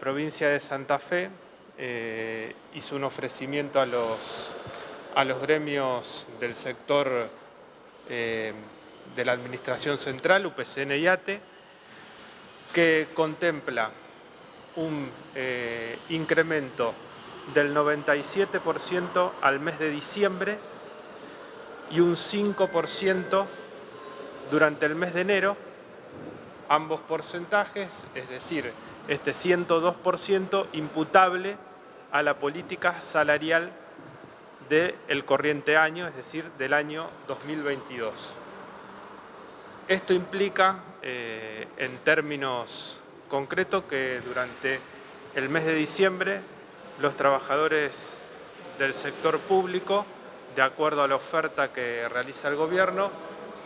provincia de Santa Fe eh, hizo un ofrecimiento a los, a los gremios del sector eh, de la Administración Central, UPCN y ATE, que contempla un eh, incremento del 97% al mes de diciembre y un 5% durante el mes de enero, ambos porcentajes, es decir, este 102% imputable a la política salarial del corriente año, es decir, del año 2022. Esto implica, eh, en términos concretos, que durante el mes de diciembre los trabajadores del sector público, de acuerdo a la oferta que realiza el gobierno,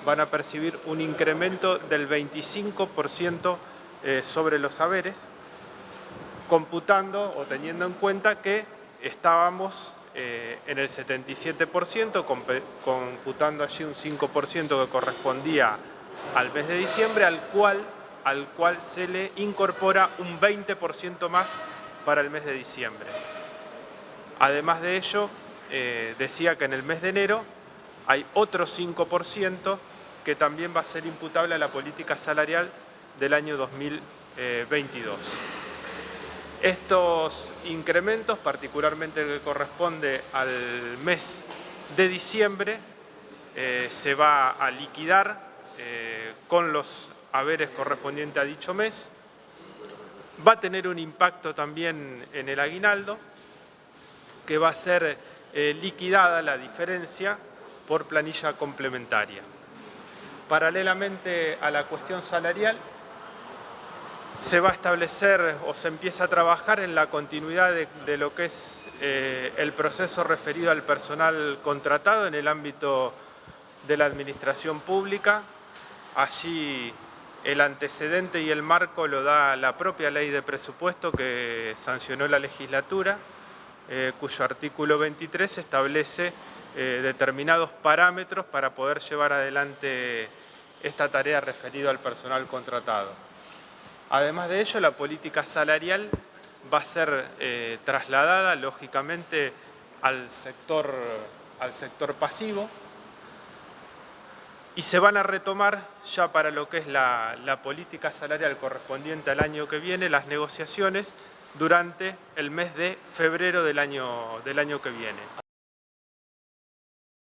van a percibir un incremento del 25% eh, sobre los saberes, computando o teniendo en cuenta que estábamos eh, en el 77%, computando allí un 5% que correspondía al mes de diciembre, al cual, al cual se le incorpora un 20% más para el mes de diciembre. Además de ello, eh, decía que en el mes de enero hay otro 5% que también va a ser imputable a la política salarial del año 2022. Estos incrementos, particularmente el que corresponde al mes de diciembre, eh, se va a liquidar eh, con los haberes correspondientes a dicho mes. Va a tener un impacto también en el aguinaldo, que va a ser eh, liquidada la diferencia por planilla complementaria. Paralelamente a la cuestión salarial, se va a establecer o se empieza a trabajar en la continuidad de, lo que es eh, el proceso referido al personal contratado en el ámbito de la administración pública. Allí el antecedente y el marco lo da la propia ley de presupuesto que sancionó la legislatura, eh, cuyo artículo 23 establece eh, determinados parámetros para poder llevar adelante esta tarea referida al personal contratado. Además de ello, la política salarial va a ser eh, trasladada, lógicamente, al sector, al sector pasivo y se van a retomar ya para lo que es la, la política salarial correspondiente al año que viene, las negociaciones durante el mes de febrero del año, del año que viene.